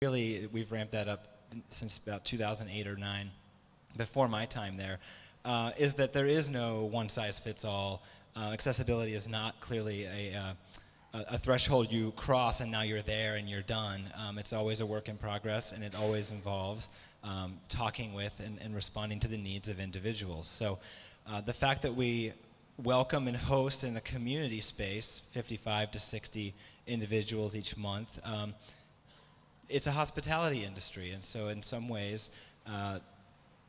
really, we've ramped that up since about 2008 or 9, before my time there, uh, is that there is no one size fits all. Uh, accessibility is not clearly a, uh, a, threshold you cross and now you're there and you're done. Um, it's always a work in progress and it always involves um, talking with and, and, responding to the needs of individuals. So uh, the fact that we welcome and host in a community space 55 to 60 individuals each month um, it's a hospitality industry, and so in some ways, uh,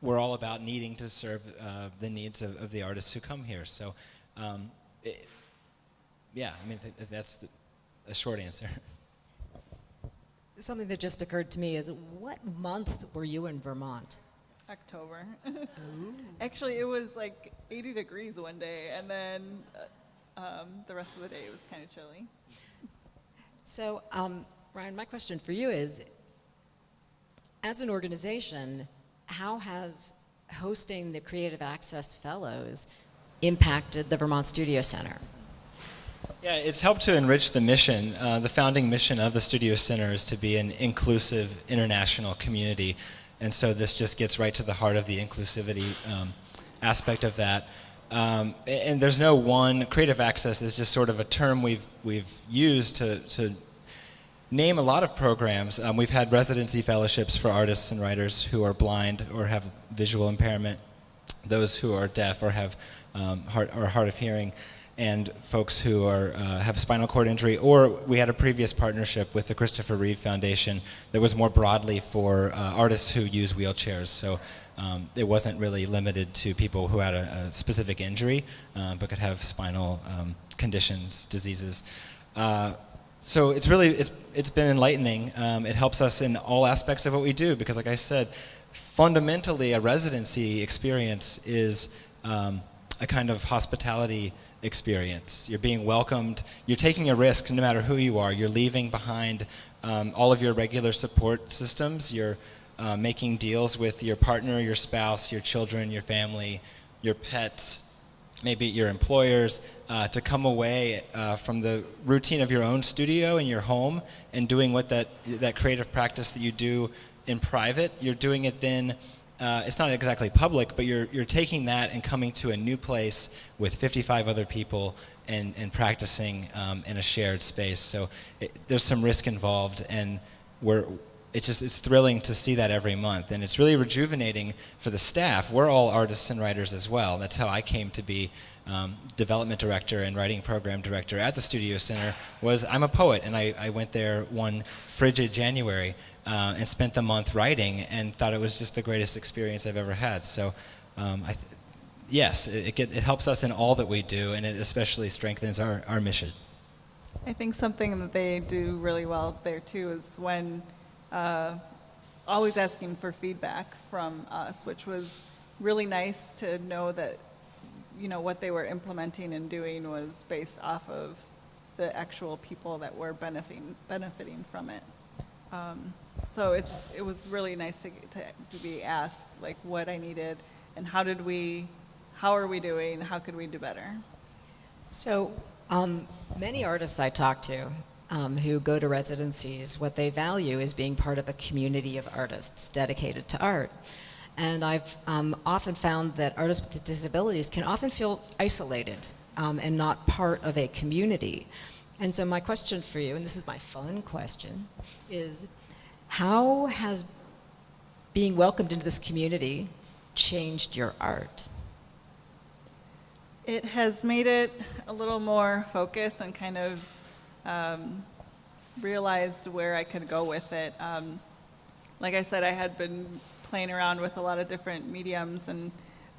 we're all about needing to serve uh, the needs of, of, the artists who come here. So, um, it, yeah, I mean, th that's the, a short answer. Something that just occurred to me is what month were you in Vermont? October. Actually, it was like 80 degrees one day, and then uh, um, the rest of the day it was kind of chilly. So, um, Ryan, my question for you is, as an organization, how has hosting the Creative Access Fellows impacted the Vermont Studio Center? Yeah, it's helped to enrich the mission. Uh, the founding mission of the Studio Center is to be an inclusive international community. And so this just gets right to the heart of the inclusivity um, aspect of that. Um, and there's no one, creative access is just sort of a term we've, we've used to, to name a lot of programs. Um, we've had residency fellowships for artists and writers who are blind or have visual impairment, those who are deaf or have um, hard, or hard of hearing, and folks who are, uh, have spinal cord injury. Or we had a previous partnership with the Christopher Reeve Foundation that was more broadly for uh, artists who use wheelchairs. So um, it wasn't really limited to people who had a, a specific injury, uh, but could have spinal um, conditions, diseases. So it's really, it's, it's been enlightening. Um, it helps us in all aspects of what we do because like I said, fundamentally a residency experience is um, a kind of hospitality experience. You're being welcomed, you're taking a risk no matter who you are. You're leaving behind um, all of your regular support systems. You're uh, making deals with your partner, your spouse, your children, your family, your pets, maybe your employers, uh, to come away uh, from the routine of your own studio in your home and doing what that, that creative practice that you do in private, you're doing it then, uh, it's not exactly public, but you're, you're taking that and coming to a new place with 55 other people and, and practicing um, in a shared space. So it, there's some risk involved and we're, it's just it's thrilling to see that every month. And it's really rejuvenating for the staff. We're all artists and writers as well. That's how i came to be um, development director and writing program director at the studio center was i'm a poet and i, I went there one frigid january uh, and spent the month writing and thought it was just the greatest experience i've ever had. So um, yes it, it, it helps us in all that we do and it especially strengthens our, our mission. I think something that they do really well there too is when uh, always asking for feedback from us, which was really nice to know that you know what they were implementing and doing was based off of the actual people that were benefiting benefiting from it. Um, so it's it was really nice to, to to be asked like what I needed and how did we how are we doing how could we do better. So um, many artists I talk to um, who go to residencies, what they value is being part of a community of artists dedicated to art. And I've um, often found that artists with disabilities can often feel isolated um, and not part of a community. And so my question for you, and this is my fun question, is how has being welcomed into this community changed your art? It has made it a little more focused and kind of um, realized where I could go with it. Um, like I said, I had been playing around with a lot of different mediums and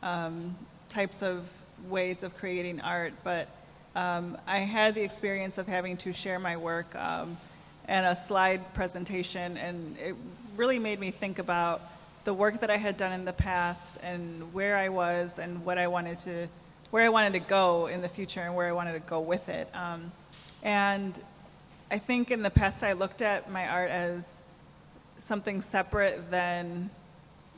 um, types of ways of creating art, but um, I had the experience of having to share my work um, and a slide presentation, and it really made me think about the work that I had done in the past and where I was and what I wanted to, where I wanted to go in the future and where I wanted to go with it. Um, and I think in the past I looked at my art as something separate than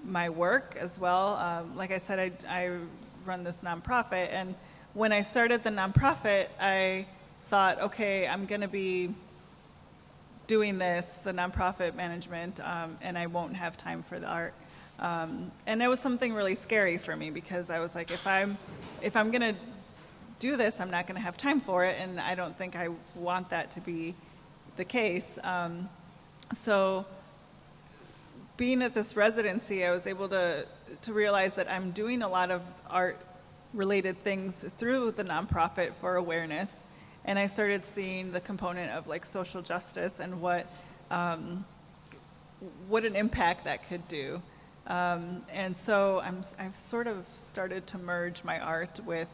my work as well. Um, like I said, I, I run this nonprofit, and when I started the nonprofit, I thought, okay, I'm going to be doing this, the nonprofit management, um, and I won't have time for the art. Um, and it was something really scary for me because I was like, if I'm, if I'm gonna do this, I'm not gonna have time for it, and I don't think I want that to be the case. Um, so being at this residency, I was able to, to realize that I'm doing a lot of art related things through the nonprofit for awareness. And I started seeing the component of like social justice and what, um, what an impact that could do. Um, and so I'm, I've sort of started to merge my art with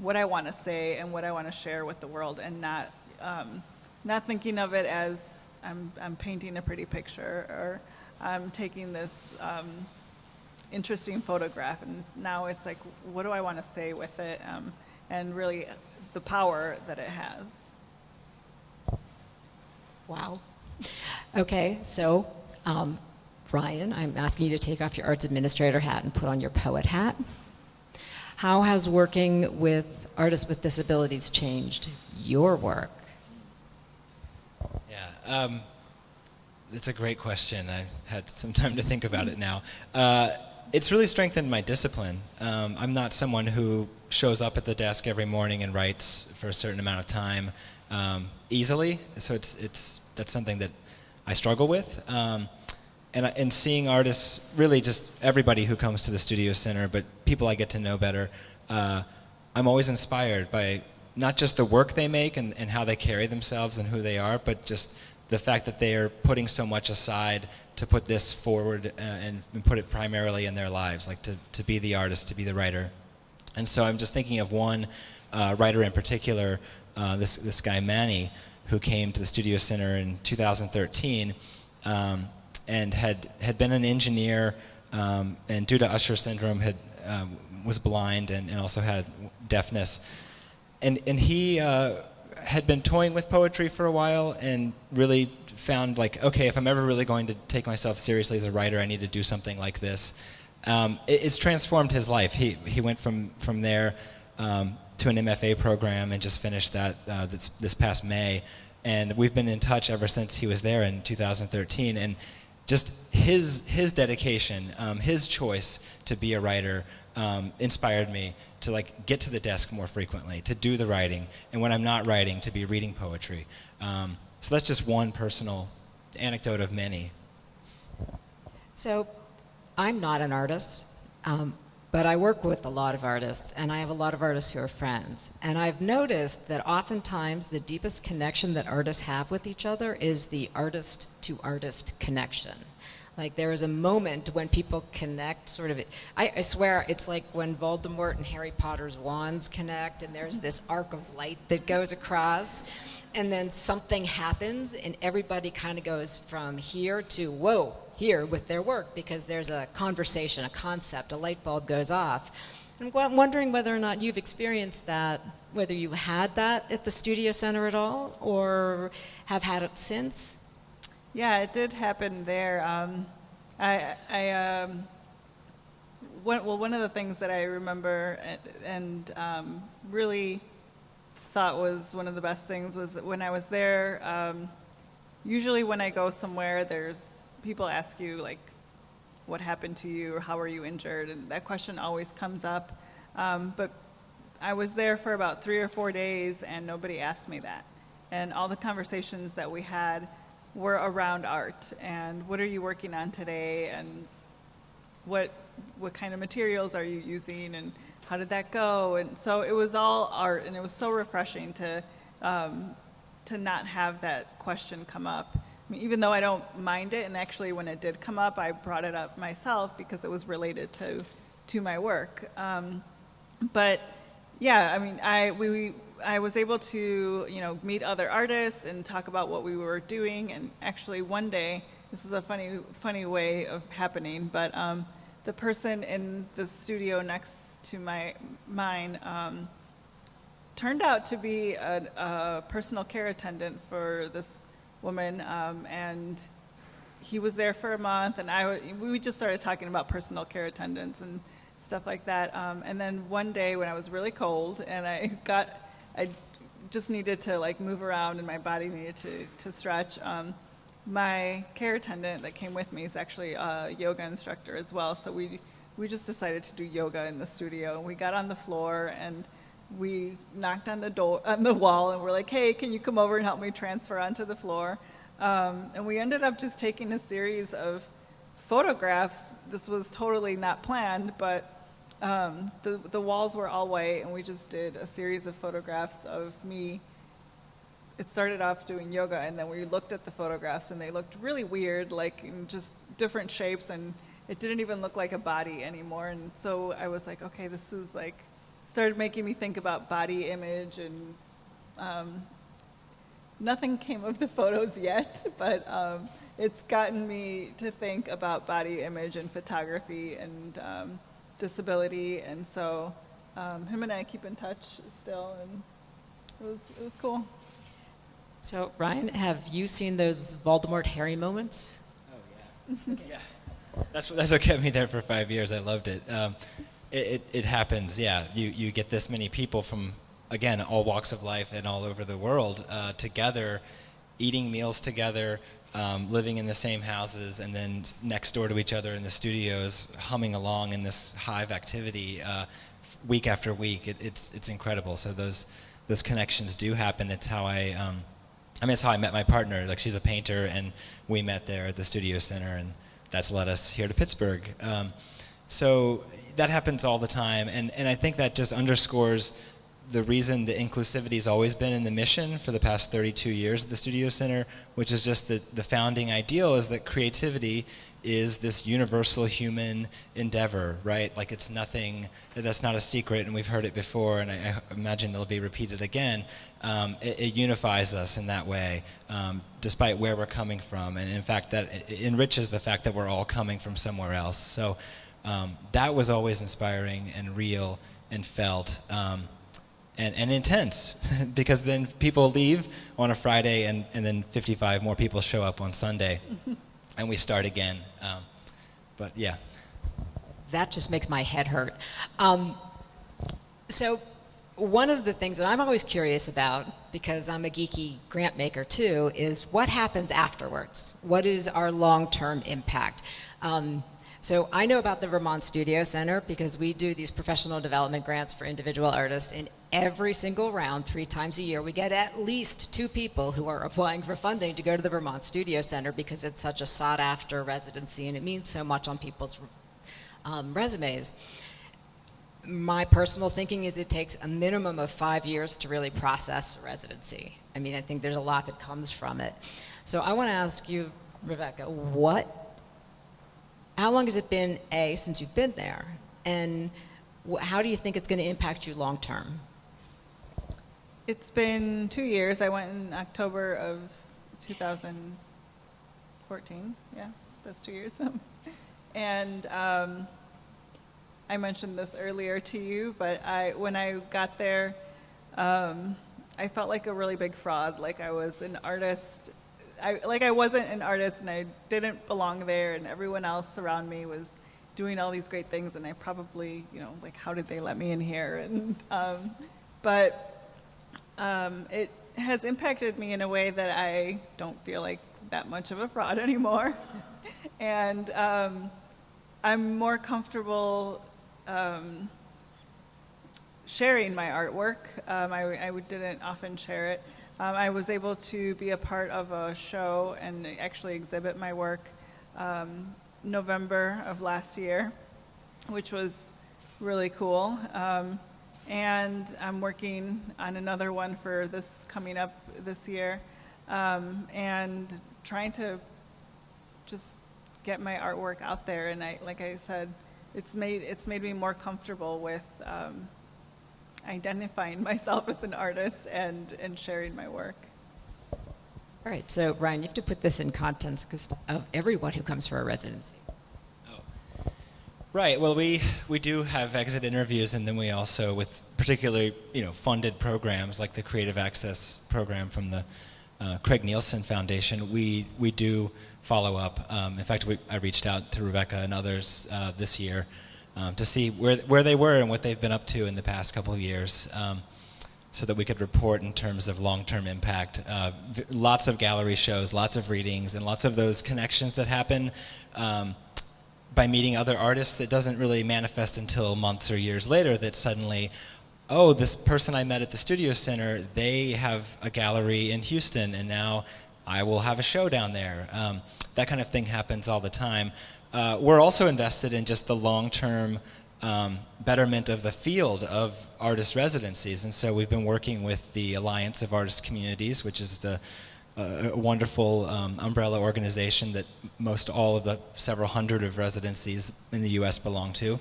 what I want to say and what I want to share with the world and not, um, not thinking of it as I'm, I'm painting a pretty picture or I'm taking this um, interesting photograph and now it's like, what do I want to say with it? Um, and really the power that it has. Wow. Okay, so um, Ryan, I'm asking you to take off your arts administrator hat and put on your poet hat. How has working with artists with disabilities changed your work? Yeah, um, it's a great question. I've had some time to think about it now. Uh, it's really strengthened my discipline. Um, I'm not someone who shows up at the desk every morning and writes for a certain amount of time um, easily. So it's it's that's something that I struggle with. Um, and, and seeing artists, really just everybody who comes to the Studio Center, but people I get to know better, uh, I'm always inspired by not just the work they make and, and how they carry themselves and who they are, but just the fact that they are putting so much aside to put this forward uh, and, and put it primarily in their lives, like to, to be the artist, to be the writer. And so I'm just thinking of one uh, writer in particular, uh, this, this guy Manny, who came to the Studio Center in 2013 um, and had, had been an engineer um, and due to Usher syndrome had, um, was blind and, and also had deafness. And, and he uh, had been toying with poetry for a while and really found like, okay, if I'm ever really going to take myself seriously as a writer, I need to do something like this. Um, it, it's transformed his life. He, he went from, from there um, to an MFA program and just finished that uh, this, this past May. And we've been in touch ever since he was there in 2013. And just his, his dedication, um, his choice to be a writer um, inspired me to like get to the desk more frequently, to do the writing, and when I'm not writing, to be reading poetry. Um, so that's just one personal anecdote of many. So, I'm not an artist, um, but I work with a lot of artists, and I have a lot of artists who are friends. And I've noticed that oftentimes the deepest connection that artists have with each other is the artist to artist connection. Like there is a moment when people connect, sort of. I, I swear, it's like when Voldemort and Harry Potter's wands connect, and there's this arc of light that goes across, and then something happens, and everybody kind of goes from here to whoa, here with their work because there's a conversation, a concept, a light bulb goes off. And I'm wondering whether or not you've experienced that, whether you had that at the Studio Center at all, or have had it since. Yeah, it did happen there. Um, I, I um, one, well, one of the things that I remember and, and um, really thought was one of the best things was that when I was there. Um, usually, when I go somewhere, there's people ask you like, "What happened to you?" or "How are you injured?" and that question always comes up. Um, but I was there for about three or four days, and nobody asked me that. And all the conversations that we had were around art and what are you working on today and what what kind of materials are you using and how did that go and so it was all art and it was so refreshing to um, to not have that question come up even though I don't mind it and actually when it did come up I brought it up myself because it was related to to my work um, but yeah I mean I we, we I was able to, you know, meet other artists and talk about what we were doing. And actually, one day, this was a funny, funny way of happening, but um, the person in the studio next to my mine um, turned out to be a, a, personal care attendant for this woman, um, and he was there for a month, and I we just started talking about personal care attendants and stuff like that. Um, and then one day when I was really cold and I got I just needed to like move around and my body needed to, to stretch. Um, my care attendant that came with me is actually a yoga instructor as well. So we, we just decided to do yoga in the studio. We got on the floor and we knocked on the door, on the wall and we're like, hey, can you come over and help me transfer onto the floor? Um, and we ended up just taking a series of photographs. This was totally not planned, but um, the, the walls were all white, and we just did a series of photographs of me. It started off doing yoga, and then we looked at the photographs, and they looked really weird, like in just different shapes, and it didn't even look like a body anymore. And so I was like, okay, this is like, started making me think about body image, and um, nothing came of the photos yet, but um, it's gotten me to think about body image and photography and um, disability, and so um, him and I keep in touch still, and it was it was cool. So, Ryan, have you seen those Voldemort Harry moments? Oh yeah, yeah. That's what that's what kept me there for five years. I loved it. Um, it, it, it happens. Yeah, you you get this many people from again all walks of life and all over the world uh, together, eating meals together, um, living in the same houses, and then next door to each other in the studios, humming along in this hive activity uh, week after week. It, it's it's incredible. So those those connections do happen. That's how I. Um, I mean, that's how I met my partner. Like, she's a painter, and we met there at the Studio Center, and that's led us here to Pittsburgh. Um, so that happens all the time, and, and I think that just underscores the reason the inclusivity has always been in the mission for the past 32 years at the Studio Center, which is just that the founding ideal is that creativity is this universal human endeavor, right? Like it's nothing, that's not a secret, and we've heard it before, and I, I imagine it'll be repeated again. Um, it, it, unifies us in that way, um, despite where we're coming from, and in fact, that enriches the fact that we're all coming from somewhere else. So um, that was always inspiring and real and felt. Um, and, and intense because then people leave on a Friday and, and then 55 more people show up on Sunday and we start again. Um, but yeah. That just makes my head hurt. Um, so one of the things that I'm always curious about, because I'm a geeky grant maker too, is what happens afterwards? What is our long-term impact? Um, so I know about the Vermont Studio Center because we do these professional development grants for individual artists and every single round, three times a year, we get at least two people who are applying for funding to go to the Vermont Studio Center because it's such a sought after residency and it means so much on people's um, resumes. My personal thinking is it takes a minimum of five years to really process a residency. I mean, I think there's a lot that comes from it. So I want to ask you, Rebecca, what, how long has it been, A, since you've been there? And how do you think it's going to impact you long term? It's been two years. I went in October of 2014. Yeah, that's two years. and um, I mentioned this earlier to you, but I when I got there, um, I felt like a really big fraud. Like I was an artist. I, like I wasn't an artist and I didn't belong there, and everyone else around me was doing all these great things, and I probably, you know, like how did they let me in here? And um, but um, it has impacted me in a way that I don't feel like that much of a fraud anymore. and um, I'm more comfortable um, sharing my artwork. Um, I, I, didn't often share it. Um, I was able to be a part of a show and actually exhibit my work um, November of last year, which was really cool. Um, and I'm working on another one for this coming up this year, um, and trying to just get my artwork out there. And I, like I said, it's made it's made me more comfortable with um, identifying myself as an artist and and sharing my work. All right, so Ryan, you have to put this in context of everyone who comes for a residency. Oh. Right. Well, we we do have exit interviews, and then we also, with particularly you know funded programs like the Creative Access program from the uh, Craig Neilsen Foundation, we we do follow up. Um, in fact, we, I reached out to Rebecca and others uh, this year um, to see where where they were and what they've been up to in the past couple of years. Um, so that we could report in terms of long-term impact. Uh, lots of gallery shows, lots of readings, and lots of those connections that happen um, by meeting other artists. It doesn't really manifest until months or years later that suddenly, oh, this person I met at the Studio Center, they have a gallery in Houston, and now I will have a show down there. Um, that kind of thing happens all the time. Uh, we're also invested in just the long-term um, betterment of the field of artist residencies. And so we've been working with the Alliance of Artist Communities, which is the uh, wonderful um, umbrella organization that most all of the several hundred of residencies in the U.S. belong to,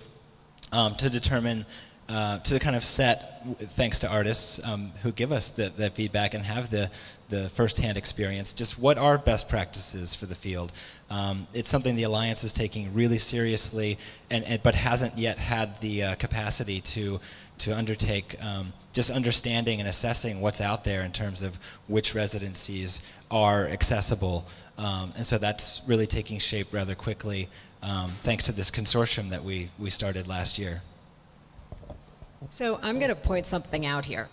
um, to determine, uh, to kind of set, thanks to artists um, who give us the, that feedback and have the, the firsthand experience, just what are best practices for the field. Um, it's something the Alliance is taking really seriously, and, and but hasn't yet had the uh, capacity to to undertake um, just understanding and assessing what's out there in terms of which residencies are accessible. Um, and so that's really taking shape rather quickly um, thanks to this consortium that we, we started last year. So I'm going to point something out here.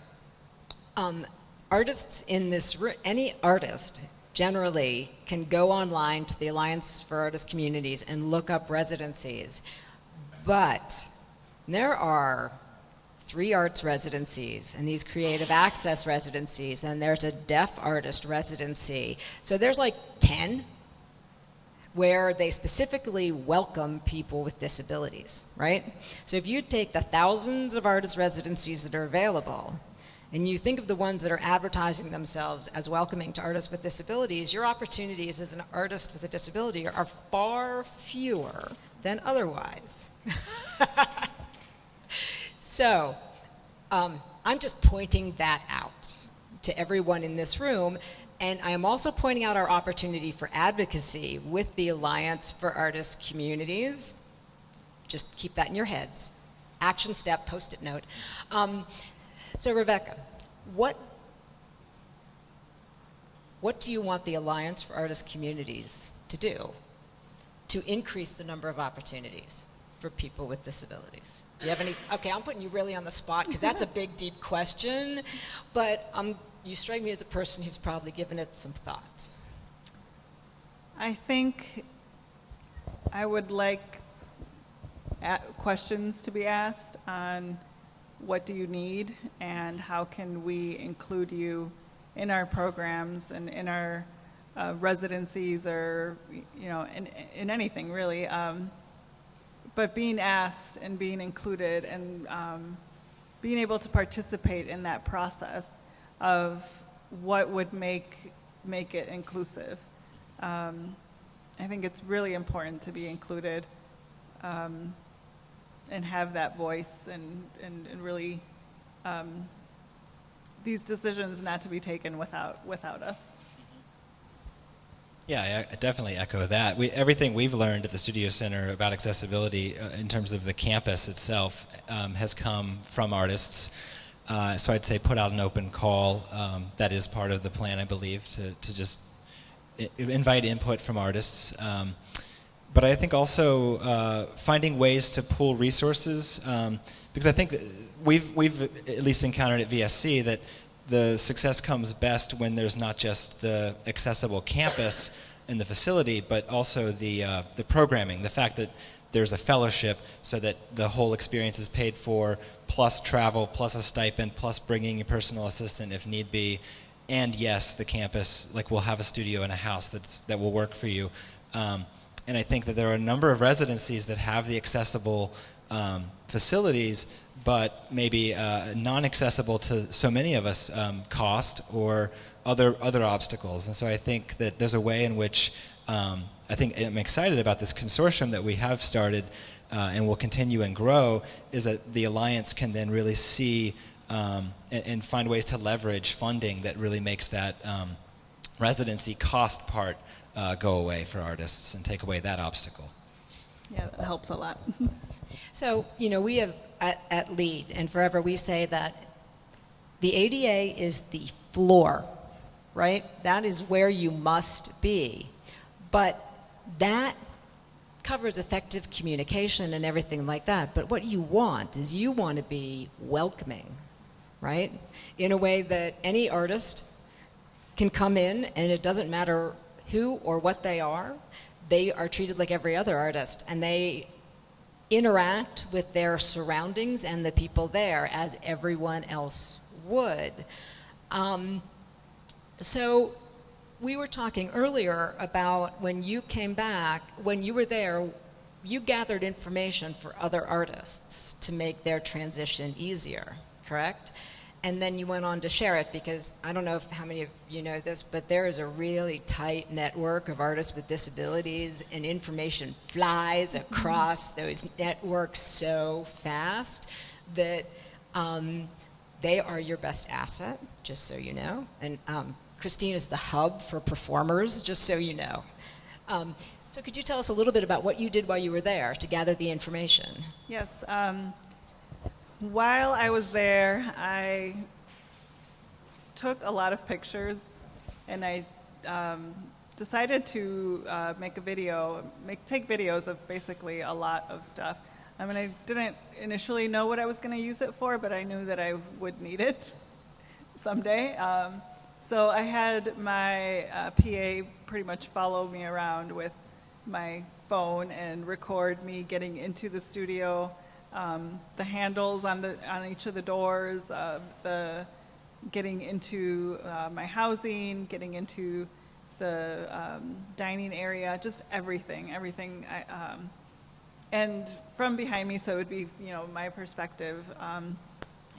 Um, artists in this, ro- any artist generally can go online to the Alliance for Artist Communities and look up residencies. But there are three arts residencies and these creative access residencies, and there's a deaf artist residency. So there's like 10 where they specifically welcome people with disabilities, right? So if you take the thousands of artist residencies that are available and you think of the ones that are advertising themselves as welcoming to artists with disabilities, your opportunities as an artist with a disability are far fewer than otherwise. so um, I'm just pointing that out to everyone in this room. And I am also pointing out our opportunity for advocacy with the Alliance for Artists Communities. Just keep that in your heads. Action step, post it note. Um, so, Rebecca, what, what do you want the Alliance for Artist Communities to do to increase the number of opportunities for people with disabilities? Do you have any? Okay, I'm putting you really on the spot because that's a big, deep question, but um, you strike me as a person who's probably given it some thought. I think I would like questions to be asked on what do you need and how can we include you in our programs and in our uh, residencies or you know in, in anything really. Um, but being asked and being included and um, being able to participate in that process of what would make make it inclusive. Um, I think it's really important to be included um, and have that voice and, and, and really um, these decisions not to be taken without, without us. Yeah, I, definitely echo that. We, everything we've learned at the Studio Center about accessibility uh, in terms of the campus itself um, has come from artists. Uh, so I'd say put out an open call. Um, that is part of the plan, I believe, to, to just invite input from artists. Um, but I think also uh, finding ways to pool resources, um, because I think we've, we've at least encountered at VSC that the success comes best when there's not just the accessible campus and the facility, but also the, uh, the programming, the fact that there's a fellowship so that the whole experience is paid for, plus travel, plus a stipend, plus bringing a personal assistant if need be. And yes, the campus, like we'll have a studio and a house that's, that will work for you. Um, and I think that there are a number of residencies that have the accessible um, facilities, but maybe uh, non-accessible to so many of us, um, cost or other other obstacles. And so I think that there's a way in which um, I think I'm excited about this consortium that we have started uh, and will continue and grow. Is that the alliance can then really see um, and, and, find ways to leverage funding that really makes that um, residency cost part uh, go away for artists and take away that obstacle. Yeah, that helps a lot. So, you know, we have at, at LEAD and forever we say that the ADA is the floor, right? That is where you must be. But that covers effective communication and everything like that. But what you want is you want to be welcoming, right? In a way that any artist can come in and it doesn't matter who or what they are, they are treated like every other artist and they interact with their surroundings and the people there as everyone else would. Um, so we were talking earlier about when you came back, when you were there, you gathered information for other artists to make their transition easier, correct? And then you went on to share it because I don't know if, how many of you know this, but there is a really tight network of artists with disabilities, and information flies across those networks so fast that um, they are your best asset, just so you know. And um, Christine is the hub for performers, just so you know. Um, so could you tell us a little bit about what you did while you were there to gather the information? Yes. Um, while I was there, I took a lot of pictures, and I um, decided to uh, make a video, make take videos of basically a lot of stuff. I mean, I didn't initially know what I was going to use it for, but I knew that I would need it someday. Um, so I had my uh, PA pretty much follow me around with my phone and record me getting into the studio, um, the handles on the on each of the doors, uh, the getting into uh, my housing, getting into the um, dining area, just everything, everything. I, um, and from behind me, so it would be you know my perspective. Um,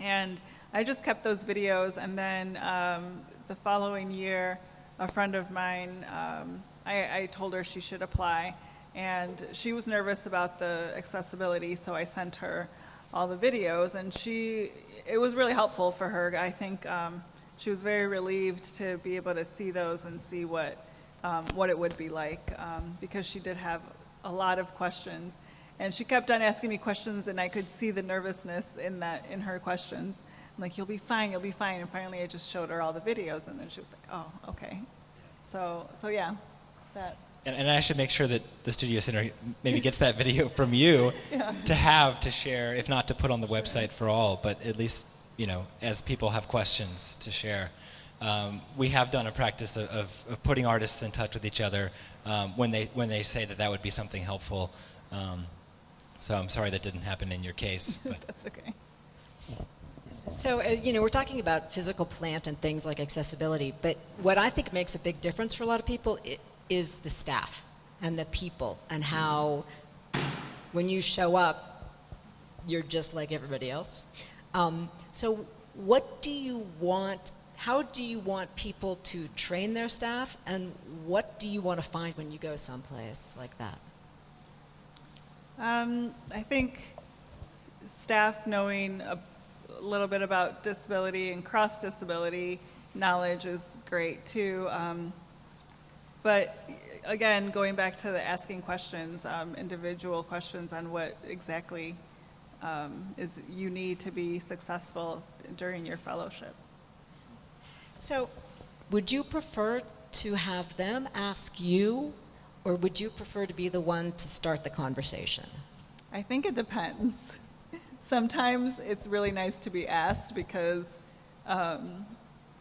and I just kept those videos, and then um, the following year, a friend of mine, um, I, I told her she should apply, and she was nervous about the accessibility, so I sent her all the videos, and she, it was really helpful for her. I think um, she was very relieved to be able to see those and see what, um, what it would be like, um, because she did have a lot of questions. And she kept on asking me questions, and I could see the nervousness in that, in her questions. I'm like, you'll be fine, you'll be fine. And finally, I just showed her all the videos, and then she was like, oh, okay. So, so yeah, that. And, and I should make sure that the Studio Center maybe gets that video from you Yeah. to have to share, if not to put on the website for all, but at least, you know, as people have questions to share. Um, we have done a practice of, of, of putting artists in touch with each other um, when, they, when they say that that would be something helpful. Um, so I'm sorry that didn't happen in your case. But That's okay. So, uh, you know, we're talking about physical plant and things like accessibility, but what I think makes a big difference for a lot of people i- is the staff and the people and how when you show up, you're just like everybody else. Um, so, what do you want? How do you want people to train their staff, and what do you want to find when you go someplace like that? Um, I think staff knowing a little bit about disability and cross disability knowledge is great too. Um, but again, going back to the asking questions, um, individual questions on what exactly um, is you need to be successful during your fellowship. So, would you prefer to have them ask you, or would you prefer to be the one to start the conversation? I think it depends. Sometimes it's really nice to be asked because um,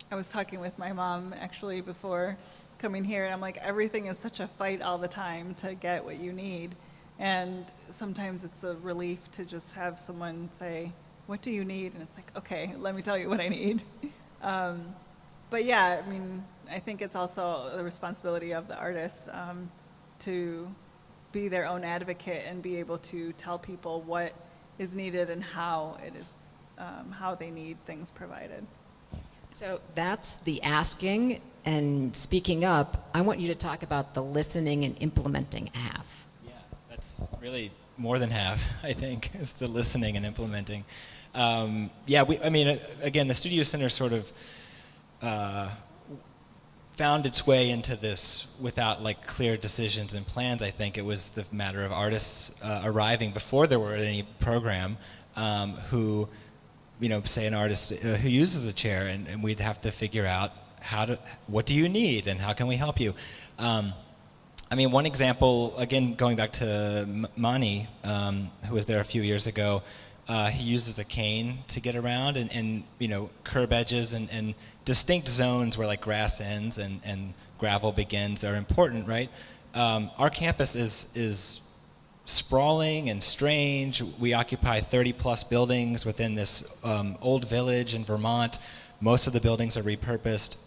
I was talking with my mom actually before coming here, and I'm like, everything is such a fight all the time to get what you need. And sometimes it's a relief to just have someone say, What do you need? And it's like, Okay, let me tell you what I need. Um, but yeah, I mean, I think it's also the responsibility of the artist um, to be their own advocate and be able to tell people what is needed and how it is, um, how they need things provided. So, that's the asking and speaking up. I want you to talk about the listening and implementing half. Yeah, that's really more than half, I think, is the listening and implementing. Um, yeah, we, I mean, uh, again, the Studio Center sort of uh, found its way into this without like clear decisions and plans. I think it was the matter of artists uh, arriving before there were any program um, who, you know, say an artist uh, who uses a chair, and, and we'd have to figure out how to, what do you need, and how can we help you. Um, I mean, one example, again, going back to Manny, um, who was there a few years ago, Uh, he uses a cane to get around, and, and you know curb edges and, and distinct zones where like grass ends and, and gravel begins are important, right? Um, our campus is is sprawling and strange. We occupy 30 plus buildings within this um, old village in Vermont. Most of the buildings are repurposed.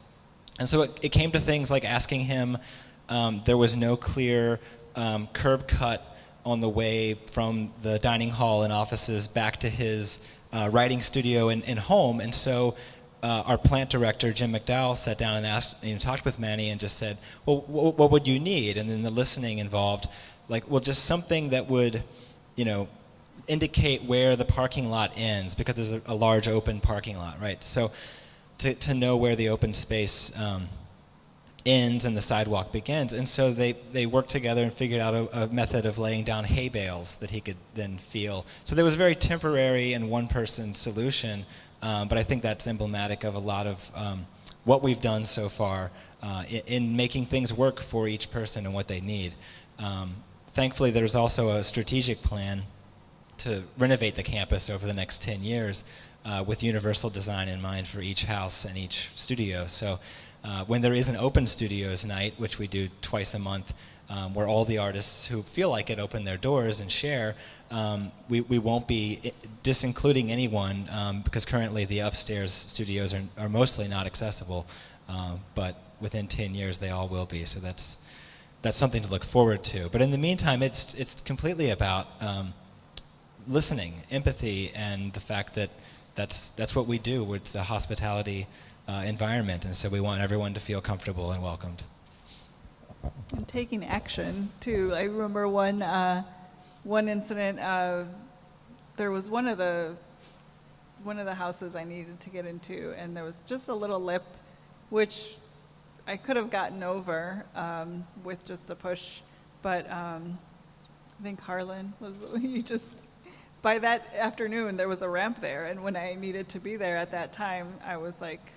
And so it, it came to things like asking him, um, there was no clear um, curb cut on the way from the dining hall and offices back to his uh, writing studio and, and, home. And so uh, our plant director, Jim McDowell, sat down and asked, you know, talked with Manny and just said, well, wh- what would you need? And then the listening involved like well just something that would you know indicate where the parking lot ends because there's a, a large open parking lot right so to, to know where the open space um, ends and the sidewalk begins. And so they, they worked together and figured out a, a, method of laying down hay bales that he could then feel. So there was a very temporary and one person solution um, but i think that's emblematic of a lot of um, what we've done so far uh, in, in, making things work for each person and what they need. Um, thankfully, there's also a strategic plan to renovate the campus over the next 10 years uh, with universal design in mind for each house and each studio. So uh, when there is an open studios night, which we do twice a month, um, where all the artists who feel like it open their doors and share, um, we, we won't be disincluding anyone um, because currently the upstairs studios are, are mostly not accessible, um, but within 10 years they all will be. So that's, that's something to look forward to. But in the meantime, it's it's completely about um, listening, empathy, and the fact that that's that's what we do. It's a hospitality uh, environment, and so we want everyone to feel comfortable and welcomed. And taking action too. I remember one uh, one incident. Uh, there was one of the one of the houses I needed to get into, and there was just a little lip, which I could have gotten over um, with just a push, but um, I think Harlan was, you just, by that afternoon, there was a ramp there, and when I needed to be there at that time, I was like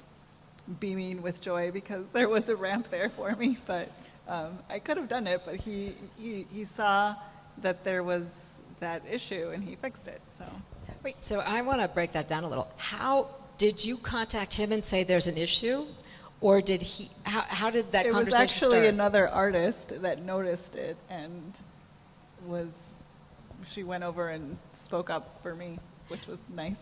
beaming with joy because there was a ramp there for me, but um, I could have done it, but he, he, he saw that there was that issue and he fixed it, so. Wait, so I want to break that down a little. How did you contact him and say there's an issue? or did he? How, how did that it conversation was actually start? another artist that noticed it and was. She went over and spoke up for me, which was nice.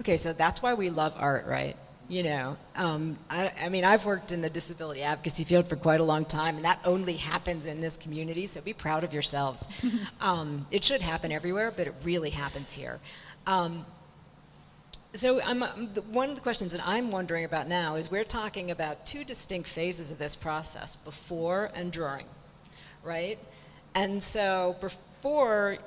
Okay, so that's why we love art, right? You know, um, I, I, mean, I've worked in the disability advocacy field for quite a long time, and that only happens in this community, so be proud of yourselves. um, it should happen everywhere, but it really happens here. Um, so I'm, one of the questions that I'm wondering about now is we're talking about two distinct phases of this process, before and during, right? And so before,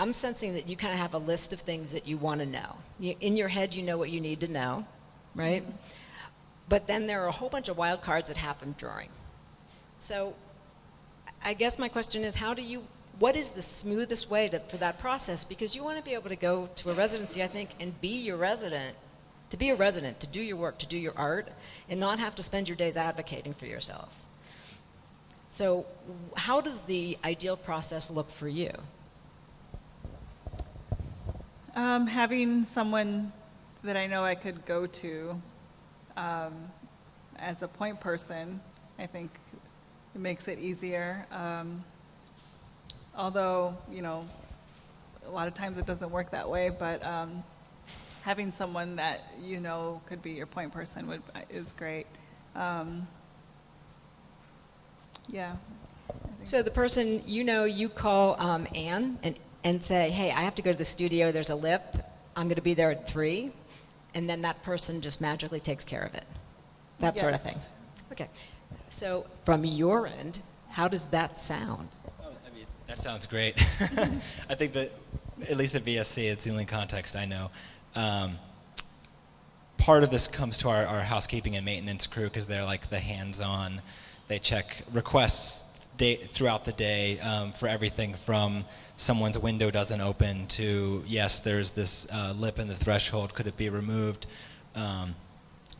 I'm sensing that you kind of have a list of things that you want to know. You, in your head, you know what you need to know, right? But then there are a whole bunch of wild cards that happen during. So I guess my question is, how do you what is the smoothest way to, for that process? Because you want to be able to go to a residency, I think, and be your resident, to be a resident, to do your work, to do your art, and not have to spend your days advocating for yourself. So how does the ideal process look for you? Um, having someone that I know I could go to um, as a point person, I think it makes it easier. Um, although, you know, a lot of times it doesn't work that way, but um, having someone that you know could be your point person would, is great. Um, yeah. So the person, you know, you call um, Anne and, and say, hey, I have to go to the studio, there's a lip, I'm going to be there at 3, and then that person just magically takes care of it. That yes. sort of thing. Okay. So from your end, how does that sound? I mean, That sounds great. I think that, at least at VSC, it's the only context I know. Um, part of this comes to our, our housekeeping and maintenance crew because they're like the hands-on. They check requests day, throughout the day um, for everything from someone's window doesn't open to yes, there's this uh, lip in the threshold. Could it be removed? Um,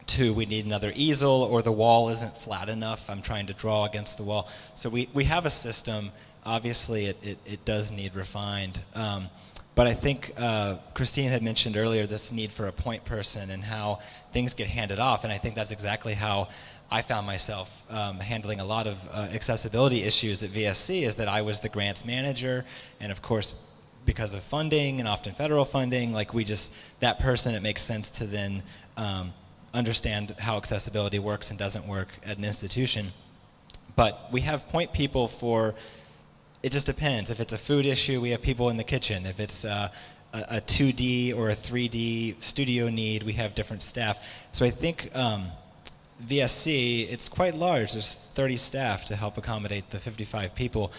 to we need another easel or the wall isn't flat enough. I'm trying to draw against the wall. So we, we have a system obviously it, it, it does need refined. Um, but I think uh, Christine had mentioned earlier this need for a point person and how things get handed off, and I think that's exactly how I found myself um, handling a lot of uh, accessibility issues at VSC. Is that I was the grants manager, and of course, because of funding and often federal funding, like we just that person, it makes sense to then um, understand how accessibility works and doesn't work at an institution. But we have point people for it just depends. If it's a food issue, we have people in the kitchen. If it's uh, a, a 2D or a 3D studio need, we have different staff. So I think um, VSC, it's quite large. There's 30 staff to help accommodate the 55 people,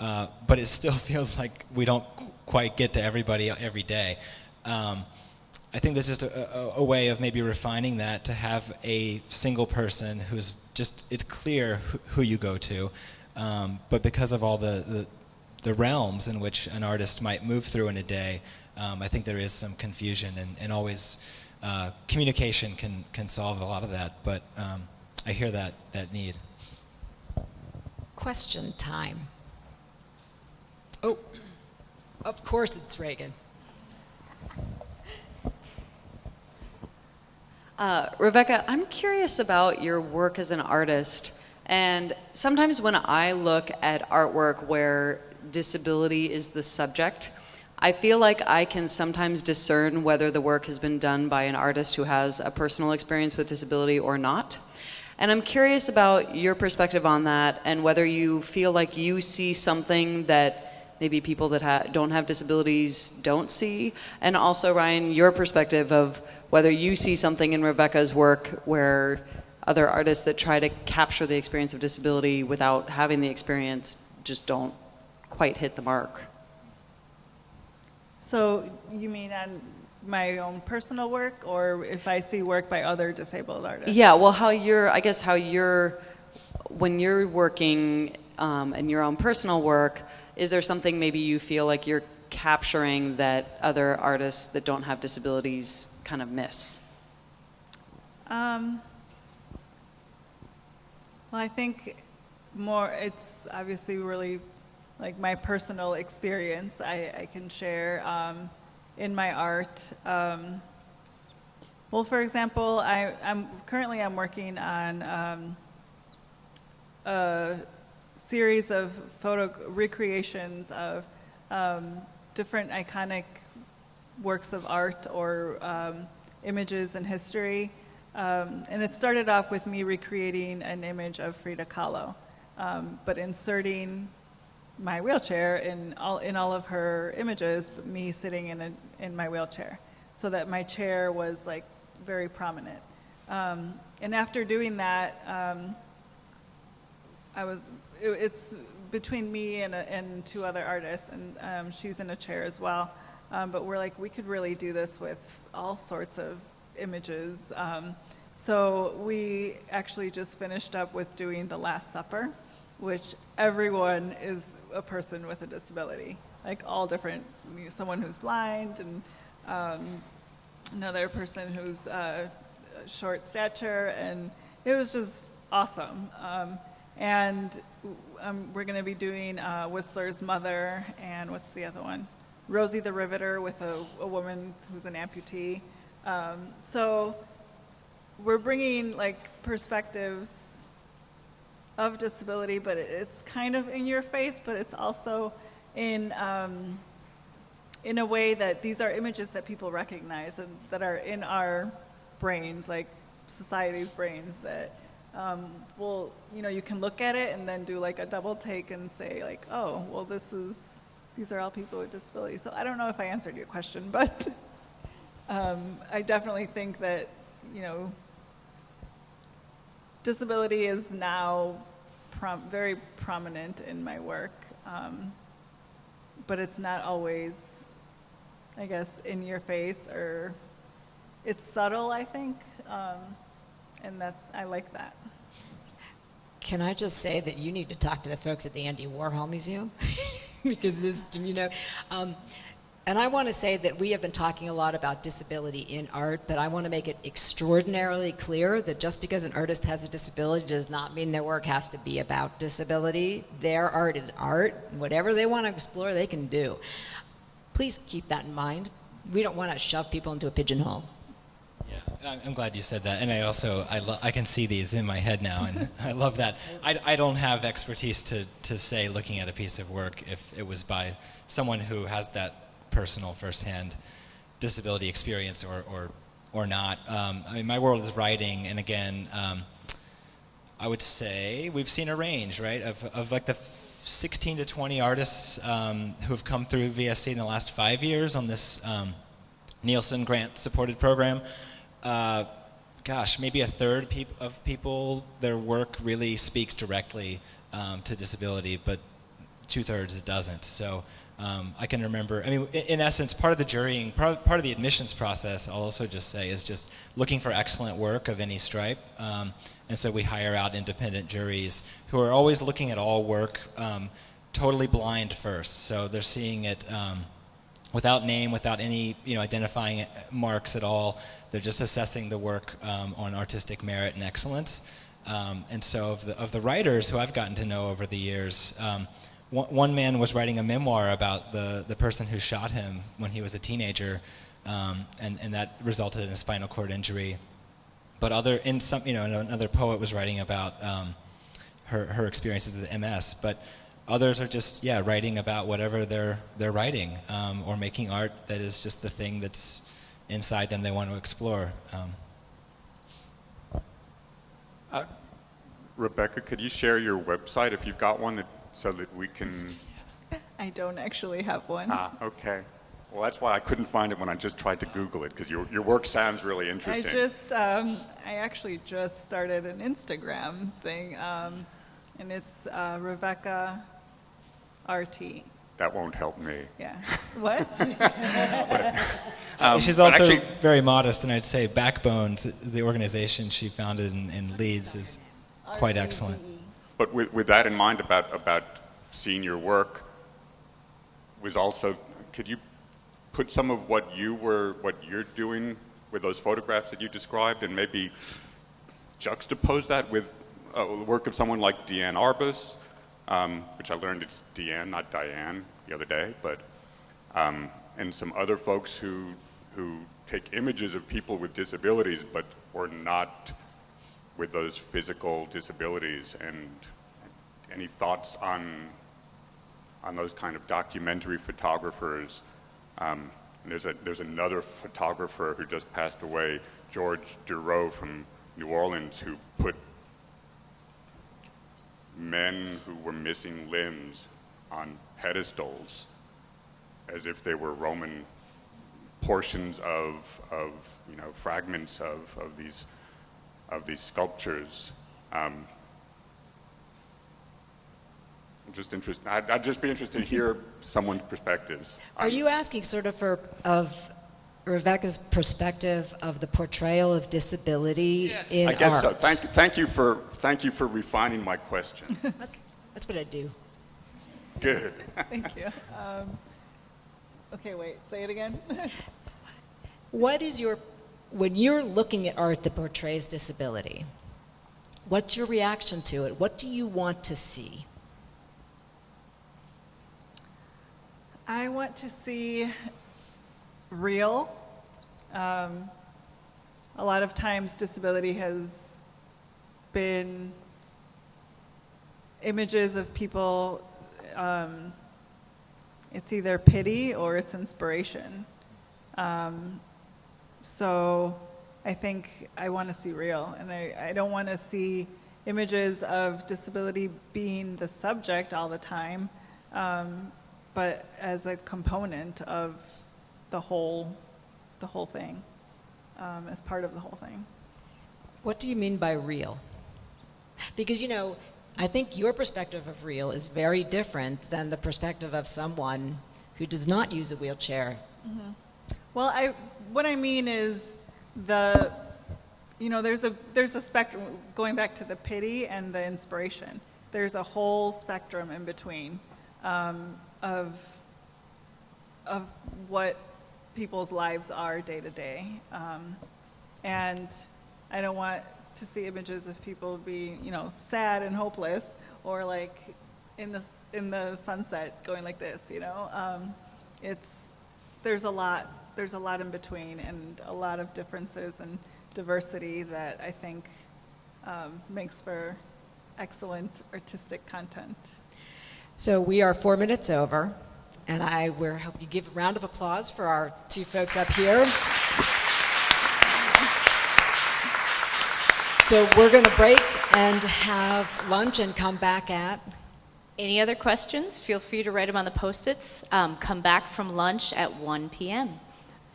uh, but it still feels like we don't quite get to everybody every day. Um, I think this is a, a, a, way of maybe refining that to have a single person who's just, it's clear who, who you go to. Um, but because of all the, the, the, realms in which an artist might move through in a day, um, I think there is some confusion and, and always uh, communication can, can solve a lot of that. But um, I hear that, that need. Question time. Oh, of course it's Reagan. Uh, Rebecca, I'm curious about your work as an artist. And sometimes when I look at artwork where disability is the subject, I feel like I can sometimes discern whether the work has been done by an artist who has a personal experience with disability or not. And I'm curious about your perspective on that and whether you feel like you see something that maybe people that ha don't have disabilities don't see. And also, Ryan, your perspective of whether you see something in Rebecca's work where other artists that try to capture the experience of disability without having the experience just don't quite hit the mark. So you mean on my own personal work or if I see work by other disabled artists? Yeah, well, how you're, I guess how you're, when you're working um, in your own personal work, is there something maybe you feel like you're capturing that other artists that don't have disabilities kind of miss? Um, well, I think more, it's obviously really like my personal experience I, I can share um, in my art. Um, well, for example, I, am currently I'm working on um, a series of photo recreations of um, different iconic works of art or um, images in history um, and it started off with me recreating an image of Frida Kahlo, but inserting my wheelchair in all, in all of her images, but me sitting in, a, in my wheelchair, so that my chair was like very prominent. Um, and after doing that, um, I was, it, it's between me and, a, and two other artists, and um, she's in a chair as well. Um, but we're like, we could really do this with all sorts of images. Um, so we actually just finished up with doing the Last Supper, which everyone is a person with a disability, like all different, someone who's blind and um, another person who's uh, short stature, and it was just awesome. Um, and um, we're going to be doing uh, Whistler's Mother, and what's the other one? Rosie the Riveter with a, a woman who's an amputee. Um, so we're bringing like perspectives of disability, but it's kind of in your face, but it's also in, um, in a way that these are images that people recognize and that are in our brains, like society's brains that um, will, you know, you can look at it and then do like a double take and say like, oh, well this is, these are all people with disabilities. So I don't know if I answered your question, but um, I definitely think that, you know, disability is now prom very prominent in my work, um, but it's not always, I guess, in your face or it's subtle, I think, um, and that I like that. Can I just say that you need to talk to the folks at the Andy Warhol Museum? because this, you know, um, and I want to say that we have been talking a lot about disability in art, but I want to make it extraordinarily clear that just because an artist has a disability does not mean their work has to be about disability. Their art is art. Whatever they want to explore, they can do. please keep that in mind. We don't want to shove people into a pigeonhole. Yeah, I'm- glad you said that, and I also I, I can see these in my head now, and I love that. I, I don't have expertise to, to say looking at a piece of work if it was by someone who has that personal firsthand disability experience or or, or not. Um, I mean, my world is writing, and again, um, I would say we've seen a range, right, of, of like the 16 to 20 artists um, who have come through VSC in the last five years on this um, Neilsen grant supported program. Uh, gosh, maybe a third peop- of people, their work really speaks directly um, to disability, but two thirds it doesn't. So um, I can remember, I mean, in, in essence, part of the jurying, part, part of the admissions process, I'll also just say, is just looking for excellent work of any stripe. Um, and so we hire out independent juries who are always looking at all work um, totally blind first. So they're seeing it um, without name, without any you know identifying marks at all. They're just assessing the work um, on artistic merit and excellence. Um, and so of the of the writers who I've gotten to know over the years. One, one man was writing a memoir about the, the person who shot him when he was a teenager, um, and, and that resulted in a spinal cord injury. But other, in some, you know, another poet was writing about um, her, her experiences with MS. But others are just, yeah, writing about whatever they're, they're writing um, or making art that is just the thing that's inside them they want to explore. Um, Uh, Rebecca, could you share your website if you've got one that, so that we can? I don't actually have one. Ah, okay. Well, that's why I couldn't find it when I just tried to Google it because your, your work sounds really interesting. I just, um, I actually just started an Instagram thing, um, and it's uh, Rebecca RT. That won't help me. Yeah. What? Um, She's also actually- very modest, and I'd say Backbones, the organization she founded in, in Leeds, is quite excellent. But with, with that in mind about, about seeing your work, was also, could you put some of what you were, what you're doing with those photographs that you described and maybe juxtapose that with uh, the work of someone like Deanne Arbus, um, which I learned it's Deanne, not Diane, the other day, but, um, and some other folks who, who take images of people with disabilities but or not with those physical disabilities and any thoughts on on those kind of documentary photographers? Um, there's a there's another photographer who just passed away George Dureau from New Orleans who put men who were missing limbs on pedestals as if they were Roman portions of, of you know, fragments of, of, these, of these sculptures. Um, I'm just interested, I'd, I'd just be interested to hear someone's perspectives. Are on- you asking sort of for, of Rebecca's perspective of the portrayal of disability in art? I guess so. Thank, you- thank, you for, thank you for refining my question. That's, that's what I do. Good. Thank you. Um, okay, wait, say it again. What is your, when you're looking at art that portrays disability, what's your reaction to it? What do you want to see? I want to see real. Um, a lot of times, disability has been images of people. Um, it's either pity or it's inspiration. Um, so I think I want to see real, and I, I don't want to see images of disability being the subject all the time, um, but as a component of the whole, the whole thing, um, as part of the whole thing. What do you mean by real? Because, you know, I think your perspective of real is very different than the perspective of someone who does not use a wheelchair. Well, I, what I mean is the, you know, there's a, there's a spectrum, going back to the pity and the inspiration. There's a whole spectrum in between um, of, of what people's lives are day to day. Um, And I don't want to see images of people being, you know, sad and hopeless or like in the, in the sunset going like this, you know? Um, it's, there's a lot, there's a lot in between and a lot of differences and diversity that I think um, makes for excellent artistic content. So we are four minutes over, and I will help you give a round of applause for our two folks up here. So we're going to break and have lunch and come back at Any other questions? Feel free to write them on the post-its. Um, come back from lunch at 1 p.m.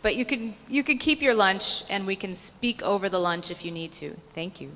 But you can you can keep your lunch, and we can speak over the lunch if you need to. Thank you.